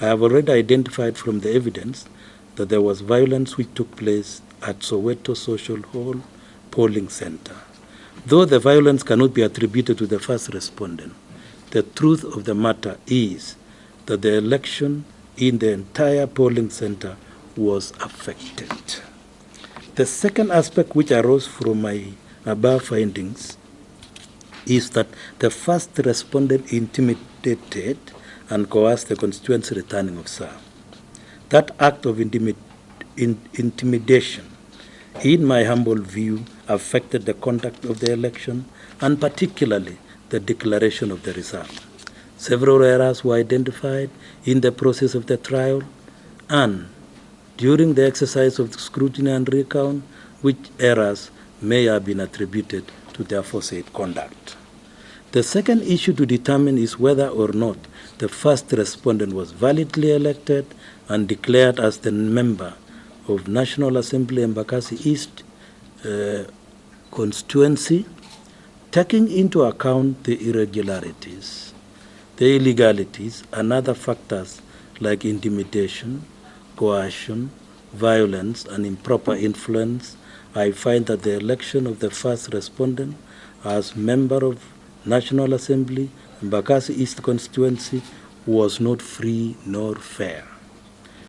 I have already identified from the evidence that there was violence which took place at Soweto Social Hall polling center. Though the violence cannot be attributed to the first respondent, the truth of the matter is that the election in the entire polling center was affected. The second aspect which arose from my above findings is that the first respondent intimidated and coerced the constituency returning officer. That act of intimi in intimidation, in my humble view, affected the conduct of the election and particularly the declaration of the result. Several errors were identified in the process of the trial and during the exercise of the scrutiny and recount, which errors may have been attributed to the aforesaid conduct. The second issue to determine is whether or not the first respondent was validly elected and declared as the member of National Assembly Embakasi East uh, constituency, taking into account the irregularities, the illegalities, and other factors like intimidation, coercion, violence, and improper influence, I find that the election of the first respondent as member of National Assembly, Mbakasi East constituency, was not free nor fair.